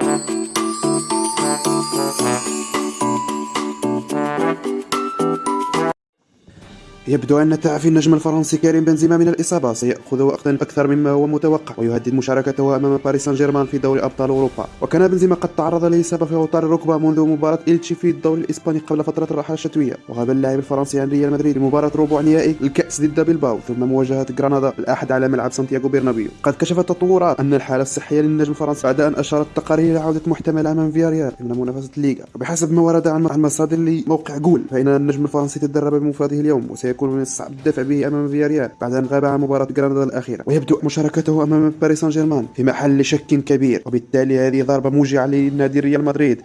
Música يبدو أن تعافي النجم الفرنسي كريم بنزيما من الإصابة. سيأخذ وقتا أكثر مما هو متوقع ويهدد مشاركته أمام باريس سان جيرمان في دوري أبطال أوروبا. وكان بنزيما قد تعرض لإصابة في أوتار الركبة منذ مباراة إلتشي في الدوري الإسباني قبل فترة الراحة الشتوية. وغاب اللاعب الفرنسي عن ريال مدريد لمباراة ربع نهائي الكأس ضد بلباو ثم مواجهة غرناطة الأحد على ملعب سانتياغو بيرنابيو قد كشفت التطورات أن الحالة الصحية للنجم الفرنسي بعد أن أشارت التقارير إلى عودة محتملة أمام فياريال ضمن منافسة الليغا. وبحسب ما ورد عن المصادر لموقع جول فإن النجم الفرنسي تدرب بمفرده اليوم وسيكون من الصعب الدفع به أمام فياريال بعد أن غاب عن مباراة غرناطه الأخيرة ويبدو مشاركته أمام باريس سان جيرمان في محل شك كبير وبالتالي هذه ضربة موجعة لنادي ريال مدريد.